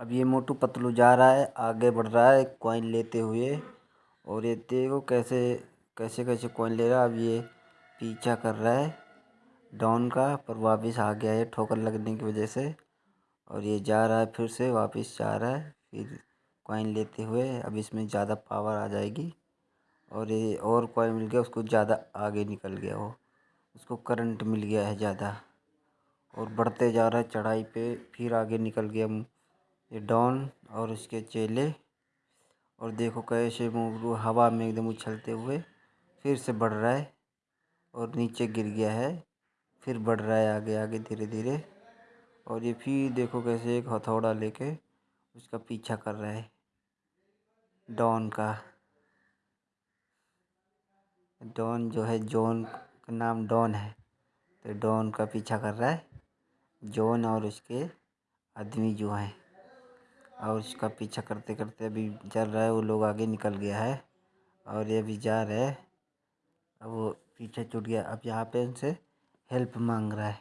अब ये मोटू पतलू जा रहा है, आगे बढ़ रहा है कॉइन लेते हुए। और ये देखो कैसे कैसे कैसे कॉइन ले रहा है, अब ये पीछा कर रहा है। डाउन का, पर वापस आ गया है, ठोकर लगने की वजह से। और ये जा रहा है फिर से, वापस जा रहा है, फिर कॉइन लेते हुए। अब इसमें ज़्यादा पावर आ जाएगी। और ये और कॉइन मिल गया, उसको ज़्यादा आगे निकल गया वो। उसको करंट मिल गया है ज़्यादा। और बढ़ते जा रहा है, चढ़ाई पे, फिर आगे निकल गया ये डॉन और उसके चेले। और देखो कैसे वो हवा में एकदम उछलते हुए फिर से बढ़ रहा है और नीचे गिर गया है, फिर बढ़ रहा है आगे आगे धीरे धीरे। और ये फिर देखो कैसे एक हथौड़ा लेके उसका पीछा कर रहा है डॉन का। डॉन जो है, जॉन का नाम डॉन है। तो डॉन का पीछा कर रहा है, जॉन और उसके आदमी जो हैं। और उसका पीछा करते करते अभी चल रहा है वो लोग आगे निकल गया है और ये अभी जा रहा है। अब वो पीछे छूट गया। अब यहाँ पे उनसे हेल्प मांग रहा है।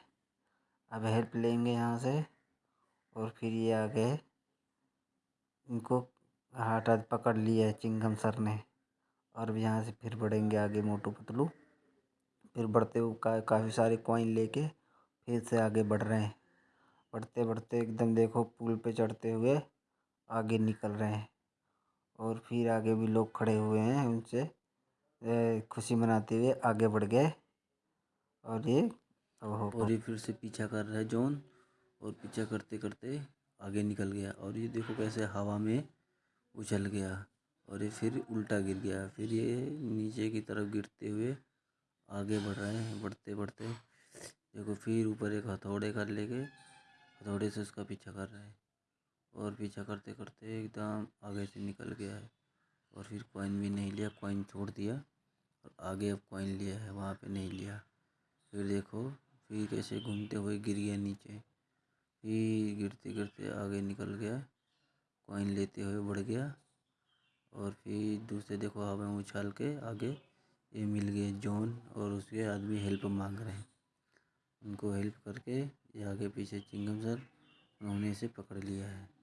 अब हेल्प लेंगे यहाँ से और फिर ये आगे इनको हाथ हटा पकड़ लिया है चिंगम सर ने। और अब यहाँ से फिर बढ़ेंगे आगे मोटू पतलू। फिर बढ़ते हुए का, काफ़ी सारे कॉइन लेके फिर से आगे बढ़ रहे हैं। बढ़ते बढ़ते एकदम देखो पुल पे चढ़ते हुए आगे निकल रहे हैं। और फिर आगे भी लोग खड़े हुए हैं उनसे खुशी मनाते हुए आगे बढ़ गए। और ये अब और ये फिर से पीछा कर रहा है जॉन और पीछा करते करते आगे निकल गया। और ये देखो कैसे हवा में उछल गया और ये फिर उल्टा गिर गया। फिर ये नीचे की तरफ़ गिरते हुए आगे बढ़ रहे हैं बढ़ते बढ़ते। देखो फिर ऊपर एक हथौड़े कर लेके हथौड़े से उसका पीछा कर रहे है। और पीछा करते करते एकदम आगे से निकल गया है। और फिर कॉइन भी नहीं लिया कॉइन छोड़ दिया और आगे अब कॉइन लिया है, वहाँ पे नहीं लिया। फिर देखो, फिर कैसे घूमते हुए गिर गया नीचे। फिर गिरते गिरते आगे निकल गया कॉइन लेते हुए बढ़ गया। और फिर दूसरे देखो, हवा में उछाल के आगे ये मिल गए जॉन और उसके आदमी हेल्प मांग रहे हैं। उनको हेल्प करके ये आगे पीछे चिंगम सर उन्होंने इसे पकड़ लिया है।